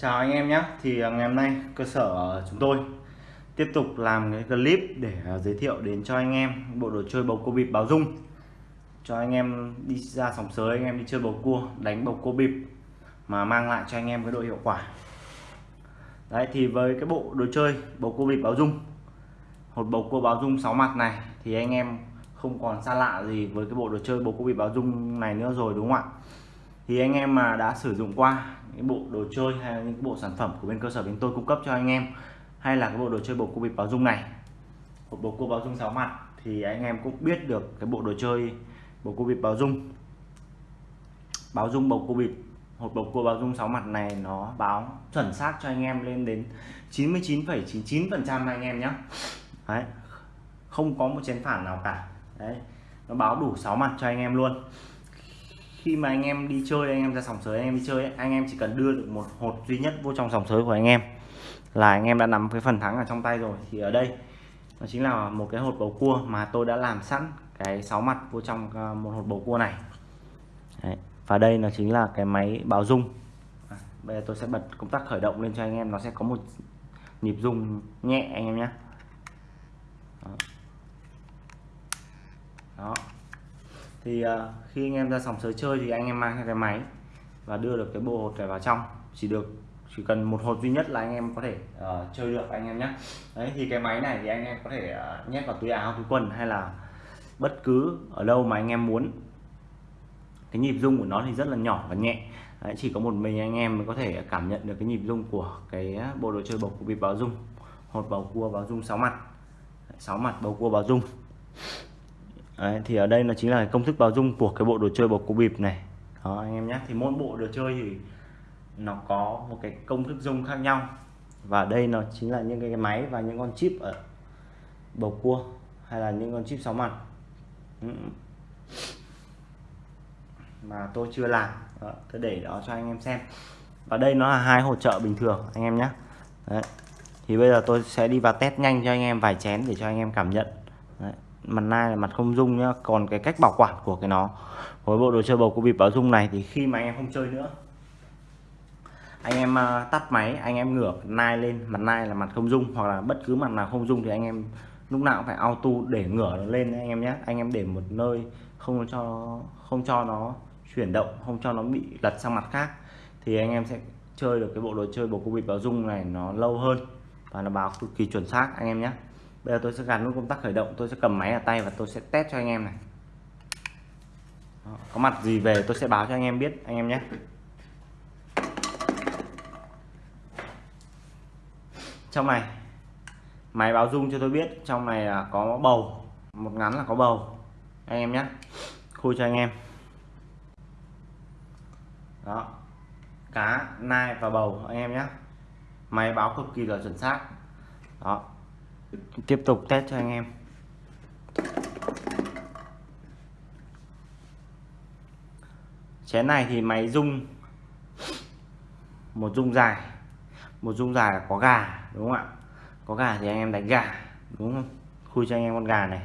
Chào anh em nhé. Thì à, ngày hôm nay cơ sở chúng tôi tiếp tục làm cái clip để à, giới thiệu đến cho anh em bộ đồ chơi bầu cua bịp báo dung. Cho anh em đi ra sòng sới, anh em đi chơi bầu cua, đánh bầu cua bịp mà mang lại cho anh em cái độ hiệu quả. Đấy, thì với cái bộ đồ chơi bầu cua bịp báo dung, hột bầu cua báo dung 6 mặt này, thì anh em không còn xa lạ gì với cái bộ đồ chơi bầu cua bịp báo dung này nữa rồi, đúng không ạ? Thì anh em mà đã sử dụng qua những bộ đồ chơi hay là những bộ sản phẩm của bên cơ sở bên tôi cung cấp cho anh em hay là cái bộ đồ chơi bầu cua bịp báo dung này một bộ cua báo dung sáu mặt thì anh em cũng biết được cái bộ đồ chơi bầu cua bịp báo dung. Báo dung bầu cua bịp hộp bầu cua báo dung sáu mặt này nó báo chuẩn xác cho anh em lên đến 99,99 phần trăm anh em nhé đấy không có một chén phản nào cả. Đấy nó báo đủ 6 mặt cho anh em luôn khi mà anh em đi chơi anh em ra sòng sới anh em đi chơi anh em chỉ cần đưa được một hột duy nhất vô trong sòng sới của anh em là anh em đã nắm cái phần thắng ở trong tay rồi thì ở đây nó chính là một cái hột bầu cua mà tôi đã làm sẵn cái sáu mặt vô trong à, một hột bầu cua này Đấy. và đây nó chính là cái máy báo rung à, bây giờ tôi sẽ bật công tắc khởi động lên cho anh em nó sẽ có một nhịp rung nhẹ anh em nhé đó. đó thì uh, khi anh em ra sòng sới chơi thì anh em mang theo cái máy và đưa được cái bộ hột này vào trong. Chỉ được chỉ cần một hột duy nhất là anh em có thể uh, chơi được anh em nhé đấy thì cái máy này thì anh em có thể uh, nhét vào túi áo túi quần hay là bất cứ ở đâu mà anh em muốn. Cái nhịp rung của nó thì rất là nhỏ và nhẹ. Đấy, chỉ có một mình anh em mới có thể cảm nhận được cái nhịp rung của cái bộ đồ chơi bầu cua bịp báo rung. Hột bầu cua báo rung sáu mặt. Sáu mặt bầu cua báo rung. Đấy, thì ở đây nó chính là công thức bao dung của cái bộ đồ chơi bầu cua bịp này. Đó anh em nhé. Thì mỗi bộ đồ chơi thì nó có một cái công thức dung khác nhau. Và đây nó chính là những cái máy và những con chip ở bầu cua hay là những con chip sáu mặt. Ừ. Mà tôi chưa làm. Đó, tôi để đó cho anh em xem. Và đây nó là hai hỗ trợ bình thường anh em nhé. Đấy. thì bây giờ tôi sẽ đi vào test nhanh cho anh em vài chén để cho anh em cảm nhận. Đấy mặt nai là mặt không dung nhá. Còn cái cách bảo quản của cái nó. Với bộ đồ chơi bầu cua bịp báo dung này thì khi mà anh em không chơi nữa, anh em à, tắt máy, anh em ngửa nai lên, mặt nai là mặt không dung hoặc là bất cứ mặt nào không dung thì anh em lúc nào cũng phải auto để ngửa nó lên anh em nhé anh em để một nơi, không cho không cho nó chuyển động, không cho nó bị lật sang mặt khác thì anh em sẽ chơi được cái bộ đồ chơi bầu cua bịp báo dung này nó lâu hơn và nó báo cực kỳ chuẩn xác, anh em nhé bây giờ tôi sẽ gắn nút công tắc khởi động tôi sẽ cầm máy ở tay và tôi sẽ test cho anh em này. Đó, có mặt gì về tôi sẽ báo cho anh em biết anh em nhé. Trong này máy báo rung cho tôi biết trong này là có bầu một ngắn là có bầu. Anh em nhé khui cho anh em. Đó cá nai và bầu anh em nhé. Máy báo cực kỳ là chuẩn xác. Đó tiếp tục test cho anh em. Chén này thì máy rung một rung dài. Một rung dài là có gà đúng không ạ? Có gà thì anh em đánh gà đúng không? Khui cho anh em con gà này.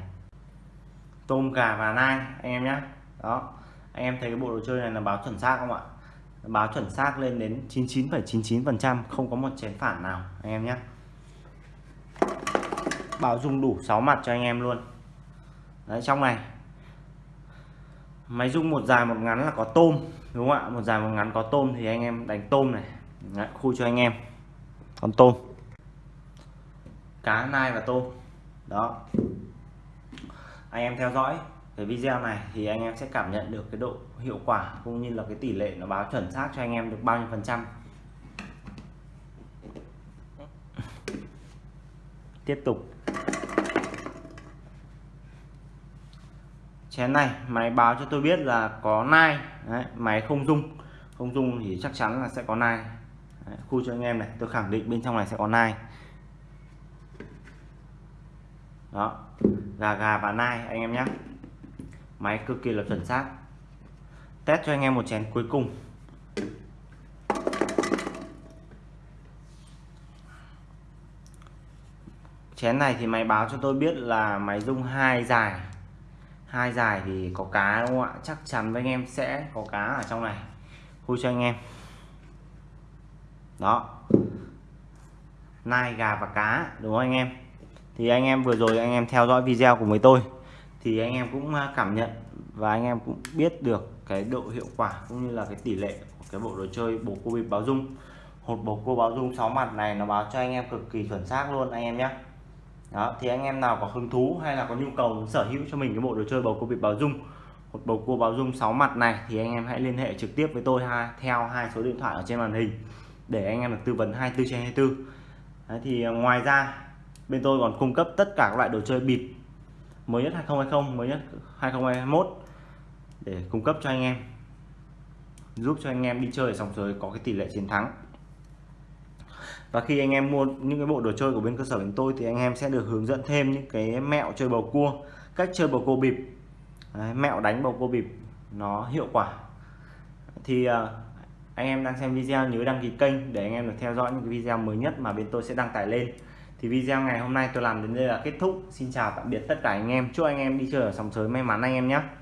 Tôm gà và nai anh em nhé đó. Anh em thấy cái bộ đồ chơi này là báo chuẩn xác không ạ? Báo chuẩn xác lên đến 99,99 phần trăm không có một chén phản nào anh em nhé báo dung đủ 6 mặt cho anh em luôn. Đấy trong này. Máy dung một dài một ngắn là có tôm đúng không ạ? Một dài một ngắn có tôm thì anh em đánh tôm này. Đấy, khui cho anh em. Con tôm. Cá nai và tôm. Đó. Anh em theo dõi cái video này thì anh em sẽ cảm nhận được cái độ hiệu quả cũng như là cái tỷ lệ nó báo chuẩn xác cho anh em được bao nhiêu phần trăm. Tiếp tục. Chén này máy báo cho tôi biết là có nai. Đấy, máy không dung không dung thì chắc chắn là sẽ có nai. Đấy, khu cho anh em này tôi khẳng định bên trong này sẽ có nai. Đó gà gà và nai anh em nhé. Máy cực kỳ là chuẩn xác. Test cho anh em một chén cuối cùng. Chén này thì máy báo cho tôi biết là máy dung hai dài hai dài thì có cá đúng không ạ? Chắc chắn với anh em sẽ có cá ở trong này. Khui cho anh em. Đó. Nai, gà và cá, đúng không anh em? Thì anh em vừa rồi anh em theo dõi video của mấy tôi, thì anh em cũng à, cảm nhận và anh em cũng biết được cái độ hiệu quả cũng như là cái tỷ lệ của cái bộ đồ chơi bộ cô bịp báo dung. Hột bộ cô báo dung 6 mặt này nó báo cho anh em cực kỳ chuẩn xác luôn, anh em nhé đó thì anh em nào có hứng thú hay là có nhu cầu sở hữu cho mình cái bộ đồ chơi bầu cua bịp báo dung một bầu cua báo dung 6 mặt này thì anh em hãy liên hệ trực tiếp với tôi ha theo hai số điện thoại ở trên màn hình để anh em được tư vấn 24 trên 24 Đấy, thì à, ngoài ra bên tôi còn cung cấp tất cả các loại đồ chơi bịp mới nhất 2020 mới nhất 2021 để cung cấp cho anh em giúp cho anh em đi chơi ở sòng sới có cái tỷ lệ chiến thắng và khi anh em mua những cái bộ đồ chơi của bên cơ sở chúng tôi thì anh em sẽ được hướng dẫn thêm những cái mẹo chơi bầu cua cách chơi bầu cua bịp. Đấy, mẹo đánh bầu cua bịp nó hiệu quả. Thì uh, anh em đang xem video nhớ đăng ký kênh để anh em được theo dõi những cái video mới nhất mà bên tôi sẽ đăng tải lên. Thì video ngày hôm nay tôi làm đến đây là kết thúc. Xin chào tạm biệt tất cả anh em. Chúc anh em đi chơi ở sòng sới may mắn anh em nhé.